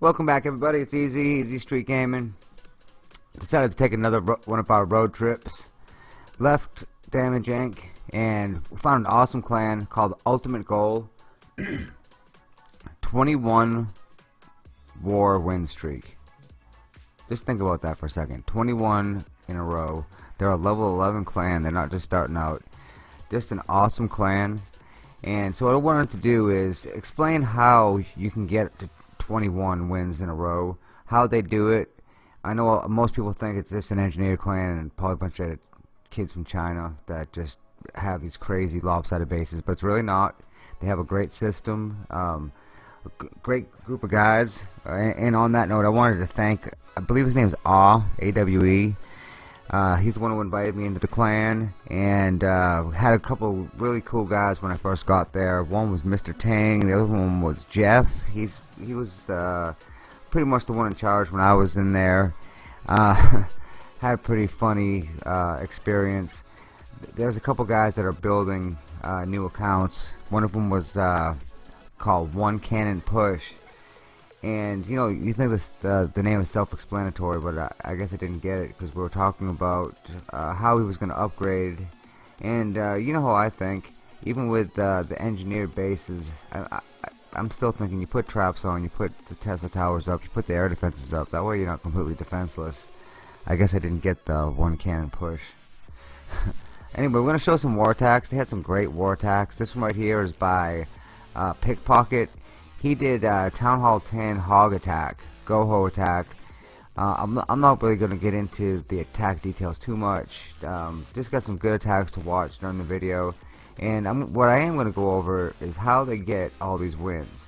Welcome back everybody, it's Easy, Easy Street Gaming. Decided to take another one of our road trips. Left Damage Inc. and found an awesome clan called Ultimate Goal. 21 war win streak. Just think about that for a second. 21 in a row. They're a level 11 clan, they're not just starting out. Just an awesome clan. And so what I wanted to do is explain how you can get to 21 wins in a row. How they do it, I know most people think it's just an engineer clan and probably a bunch of kids from China that just have these crazy lopsided bases, but it's really not. They have a great system, um, a great group of guys. And on that note, I wanted to thank, I believe his name is Awe, A-W-E. Uh, he's the one who invited me into the clan and uh, had a couple really cool guys when I first got there. One was Mr. Tang, the other one was Jeff. He's he was uh, pretty much the one in charge when I was in there. Uh, had a pretty funny uh, experience. There's a couple guys that are building uh, new accounts. One of them was called One Cannon Push and you know you think this, the the name is self-explanatory but I, I, guess I didn't get it because we were talking about uh, how he was going to upgrade. And uh, you know how I think. Even with uh, the engineered bases I, am still thinking you put traps on you put the Tesla towers up you put the air defenses up. That way you're not completely defenseless. I guess I didn't get the one cannon push. Anyway we're going to show some war attacks they had some great war attacks this one right here is by uh, Pickpocket he did uh, Town Hall 10 Hog Attack, Goho Attack. Uh, I'm, I'm not really going to get into the attack details too much. Um, just got some good attacks to watch during the video. And I'm, what I am going to go over is how they get all these wins.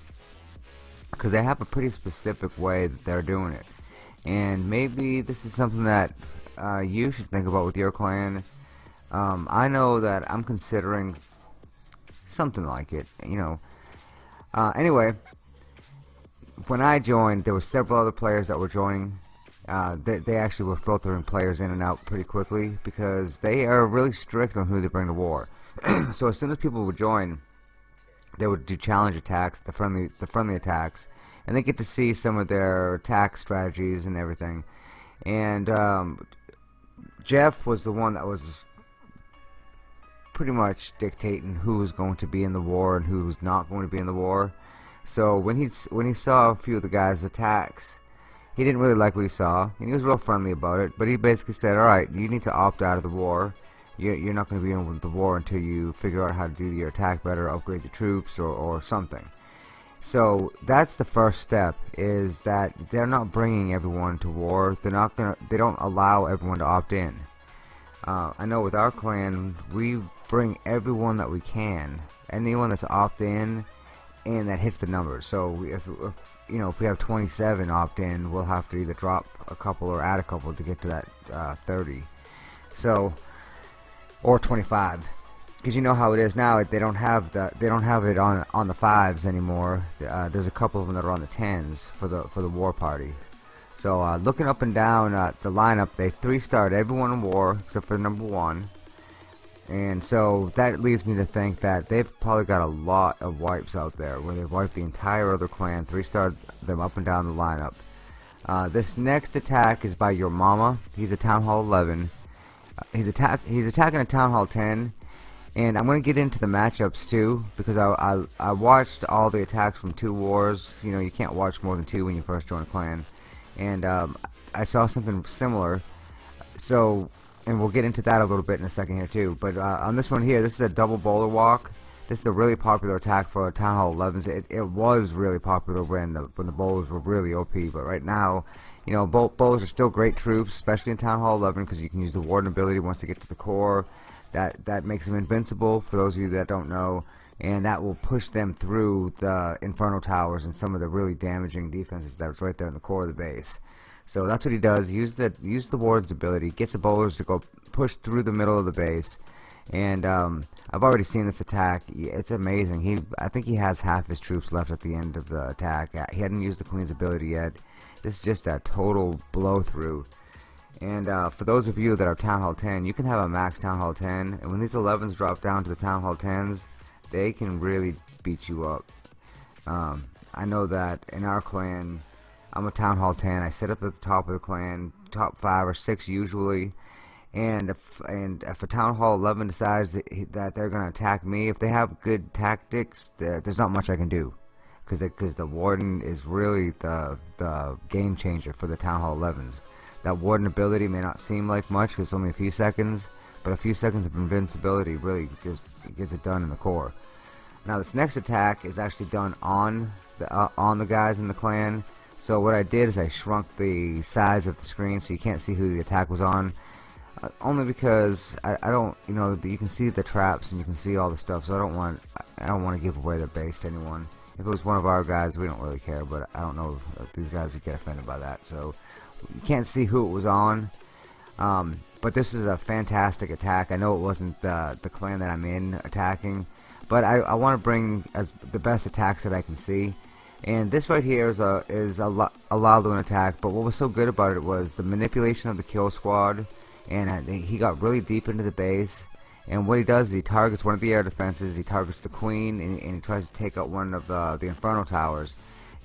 Because they have a pretty specific way that they're doing it. And maybe this is something that uh, you should think about with your clan. Um, I know that I'm considering something like it. You know, uh, anyway, when I joined, there were several other players that were joining. Uh, they, they actually were filtering players in and out pretty quickly because they are really strict on who they bring to war. so as soon as people would join, they would do challenge attacks, the friendly the friendly attacks, and they get to see some of their attack strategies and everything. And um, Jeff was the one that was pretty much dictating who was going to be in the war and who was not going to be in the war. So when he when he saw a few of the guys' attacks, he didn't really like what he saw, and he was real friendly about it. But he basically said, "All right, you need to opt out of the war. You're, you're not going to be in the war until you figure out how to do your attack better, upgrade the troops, or, or something." So that's the first step: is that they're not bringing everyone to war. They're not gonna. They don't allow everyone to opt in. Uh, I know with our clan, we bring everyone that we can, anyone that's opt in, and that hits the numbers. So if, if you know if we have 27 opt in, we'll have to either drop a couple or add a couple to get to that uh, 30. So or 25 because you know how it is now they don't have the they don't have it on on the fives anymore uh, there's a couple of them that are on the tens for the for the war party so uh, looking up and down uh, the lineup, they three-starred everyone in war except for number one. And so that leads me to think that they've probably got a lot of wipes out there where they've wiped the entire other clan, three-starred them up and down the lineup. Uh, this next attack is by your mama. He's a Town Hall 11. Uh, he's attack he's attacking a Town Hall 10. And I'm going to get into the matchups too because I, I, I watched all the attacks from two wars. You know, you can't watch more than two when you first join a clan and um, I saw something similar. So, and we'll get into that a little bit in a second here too. But uh, on this one here, this is a double bowler walk. This is a really popular attack for Town Hall 11s. It, it was really popular when the when the bowlers were really OP, but right now, you know, both bowlers are still great troops, especially in Town Hall 11 because you can use the Warden ability once they get to the core. That that makes them invincible. For those of you that don't know, and that will push them through the Inferno Towers and some of the really damaging defenses that that's right there in the core of the base. So that's what he does. Use the use the ward's ability, gets the bowlers to go push through the middle of the base, and um, I've already seen this attack. It's amazing. He I think he has half his troops left at the end of the attack. He hadn't used the Queen's ability yet. This is just a total blow through. And uh, for those of you that are Town Hall 10, you can have a max Town Hall 10, and when these 11s drop down to the Town Hall 10s, they can really beat you up. Um, I know that in our clan, I'm a Town Hall 10. I sit up at the top of the clan, top 5 or 6 usually. And if, and if a Town Hall 11 decides that, that they're going to attack me, if they have good tactics, there's not much I can do. Because because the Warden is really the, the game changer for the Town Hall 11s. That Warden ability may not seem like much because it's only a few seconds, but a few seconds of invincibility really just gets it done in the core. Now this next attack is actually done on the uh, on the guys in the clan. So what I did is I shrunk the size of the screen so you can't see who the attack was on. Uh, only because I, I don't, you know, you can see the traps and you can see all the stuff. So I don't want I don't want to give away the base to anyone. If it was one of our guys, we don't really care. But I don't know if these guys would get offended by that. So you can't see who it was on. Um, but this is a fantastic attack. I know it wasn't the, the clan that I'm in attacking, but I, I want to bring as the best attacks that I can see. And this right here is a is a, a Laloon attack, but what was so good about it was the manipulation of the kill squad, and he got really deep into the base. And what he does is he targets one of the air defenses, he targets the queen, and, and he tries to take out one of the, the inferno towers.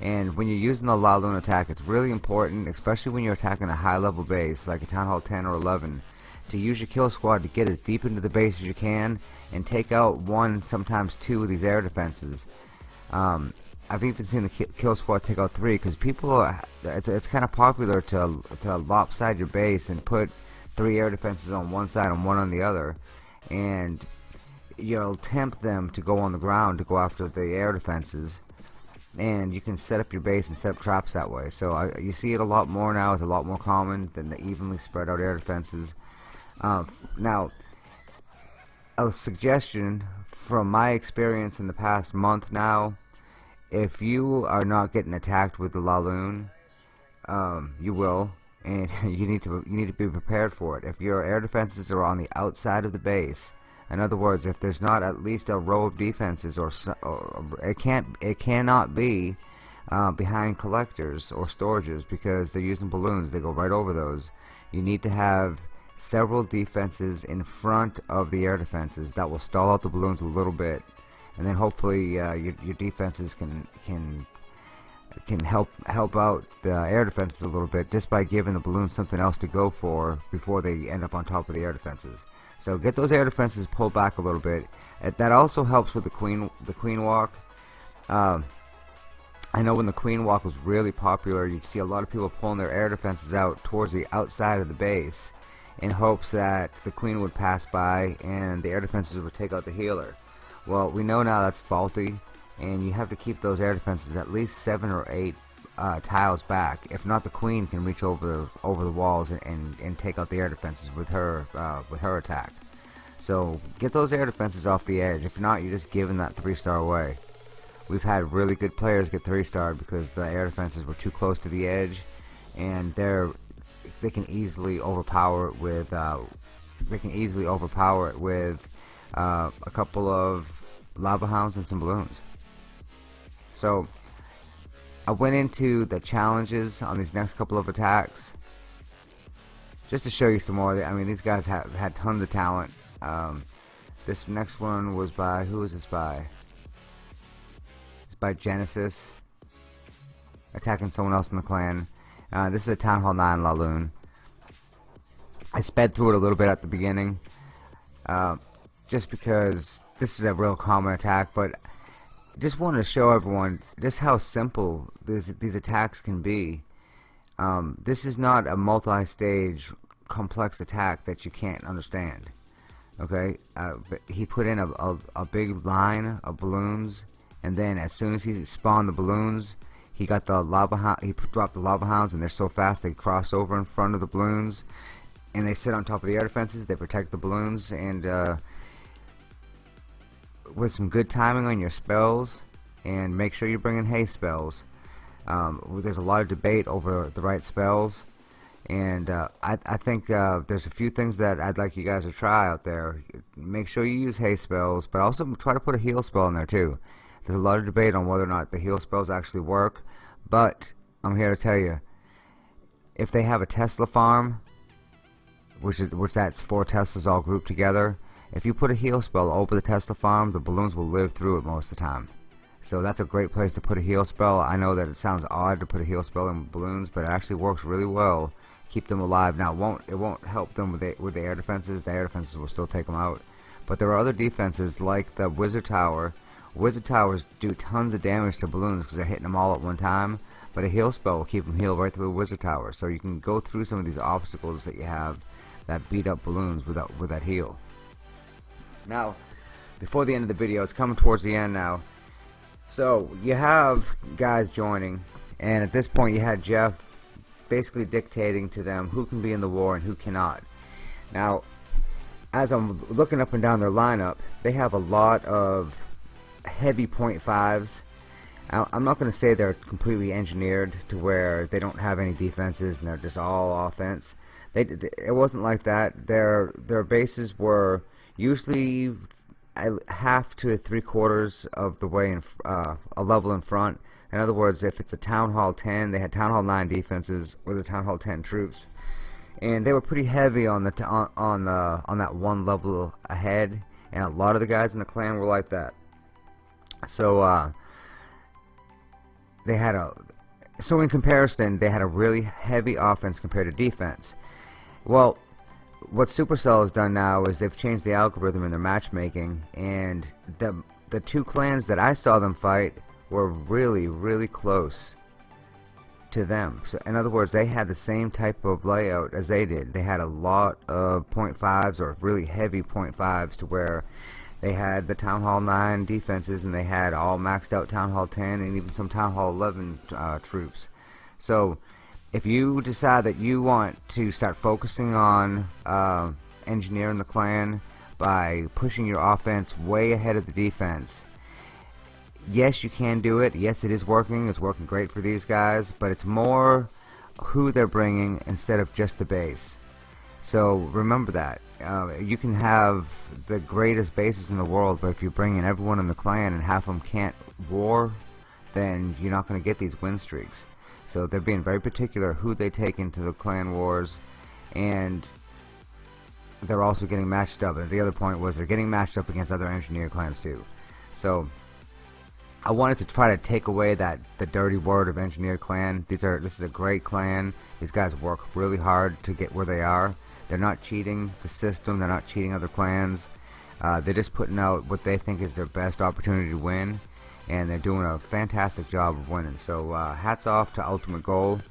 And when you're using the Laloon attack, it's really important, especially when you're attacking a high level base like a Town Hall 10 or 11, to use your kill squad to get as deep into the base as you can and take out one, sometimes two of these air defenses. Um, I've even seen the kill squad take out three because people, are, it's, it's kind of popular to, to lopside your base and put three air defenses on one side and one on the other. And you'll tempt them to go on the ground to go after the air defenses and you can set up your base and set up traps that way. So I, you see it a lot more now. It's a lot more common than the evenly spread out air defenses. Uh, now, a suggestion from my experience in the past month now, if you are not getting attacked with the Laloon, um, you will, and you need to you need to be prepared for it. If your air defenses are on the outside of the base, in other words, if there's not at least a row of defenses, or, or it can't, it cannot be uh, behind collectors or storages because they're using balloons. They go right over those. You need to have several defenses in front of the air defenses that will stall out the balloons a little bit, and then hopefully uh, your, your defenses can can can help help out the air defenses a little bit just by giving the balloons something else to go for before they end up on top of the air defenses. So get those air defenses pulled back a little bit. That also helps with the queen the queen walk. Um, I know when the queen walk was really popular, you see a lot of people pulling their air defenses out towards the outside of the base in hopes that the queen would pass by and the air defenses would take out the healer. Well, we know now that's faulty, and you have to keep those air defenses at least seven or eight uh, tiles back. If not, the queen can reach over over the walls and, and, and take out the air defenses with her uh, with her attack. So get those air defenses off the edge. If not, you're just giving that three star away. We've had really good players get three star because the air defenses were too close to the edge, and they're they can easily overpower it with uh, they can easily overpower it with uh, a couple of lava hounds and some balloons. So I went into the challenges on these next couple of attacks just to show you some more. I mean, these guys have had tons of talent. Um, this next one was by who was this by? It's by Genesis attacking someone else in the clan. Uh, this is a Town Hall 9 Laloon. I sped through it a little bit at the beginning uh, just because this is a real common attack, but just wanted to show everyone just how simple this, these attacks can be. Um, this is not a multi-stage complex attack that you can't understand. Okay, uh, he put in a, a, a, big line of balloons, and then as soon as he spawned the balloons, he got the lava he dropped the lava hounds, and they're so fast they cross over in front of the balloons, and they sit on top of the air defenses. They protect the balloons, and uh, with some good timing on your spells and make sure you bring in haste spells. Um, there's a lot of debate over the right spells and uh, I, I, think uh, there's a few things that I'd like you guys to try out there. Make sure you use haste spells, but also try to put a heal spell in there too. There's a lot of debate on whether or not the heal spells actually work, but I'm here to tell you, if they have a Tesla farm, which is which that's four Teslas all grouped together, if you put a heal spell over the Tesla farm, the balloons will live through it most of the time. so that's a great place to put a heal spell. I know that it sounds odd to put a heal spell in balloons but it actually works really well. Keep them alive. Now it won't it won't help them with the, with the air defenses. The air defenses will still take them out. But there are other defenses like the wizard tower. Wizard towers do tons of damage to balloons because they're hitting them all at one time. But a heal spell will keep them healed right through the wizard tower. So you can go through some of these obstacles that you have that beat up balloons with that, with that heal now before the end of the video it's coming towards the end now so you have guys joining and at this point you had Jeff basically dictating to them who can be in the war and who cannot now as I'm looking up and down their lineup they have a lot of heavy point fives I'm not going to say they're completely engineered to where they don't have any defenses and they're just all offense. They, it wasn't like that. Their their bases were usually half to three quarters of the way in uh, a level in front. In other words, if it's a Town Hall 10, they had Town Hall 9 defenses with the Town Hall 10 troops, and they were pretty heavy on the on, on the on that one level ahead. And a lot of the guys in the clan were like that. So. Uh, they had a so in comparison they had a really heavy offense compared to defense well what Supercell has done now is they've changed the algorithm in their matchmaking and the the two clans that I saw them fight were really really close to them so in other words they had the same type of layout as they did they had a lot of point fives or really heavy point fives to where they had the Town Hall 9 defenses and they had all maxed out Town Hall 10 and even some Town Hall 11 uh, troops. So if you decide that you want to start focusing on uh, engineering the clan by pushing your offense way ahead of the defense, yes you can do it. Yes it is working. It's working great for these guys. But it's more who they're bringing instead of just the base. So remember that. Uh, you can have the greatest bases in the world, but if you bring in everyone in the clan and half of them can't war, then you're not going to get these win streaks. So they're being very particular who they take into the clan wars, and they're also getting matched up. And the other point was they're getting matched up against other engineer clans too. So I wanted to try to take away that the dirty word of engineer clan. These are this is a great clan. These guys work really hard to get where they are they're not cheating the system. They're not cheating other clans. Uh, they're just putting out what they think is their best opportunity to win, and they're doing a fantastic job of winning. So uh, hats off to Ultimate Goal.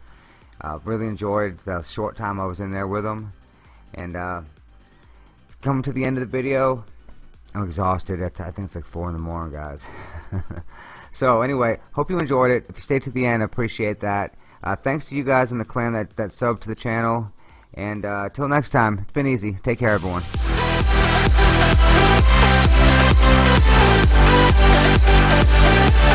Uh, really enjoyed the short time I was in there with them, and uh, coming to the end of the video. I'm exhausted. I think it's like four in the morning, guys. so anyway, hope you enjoyed it. If you stayed to the end, I appreciate that. Uh, thanks to you guys in the clan that that subbed to the channel. And uh, till next time, it's been easy. Take care, everyone. We'll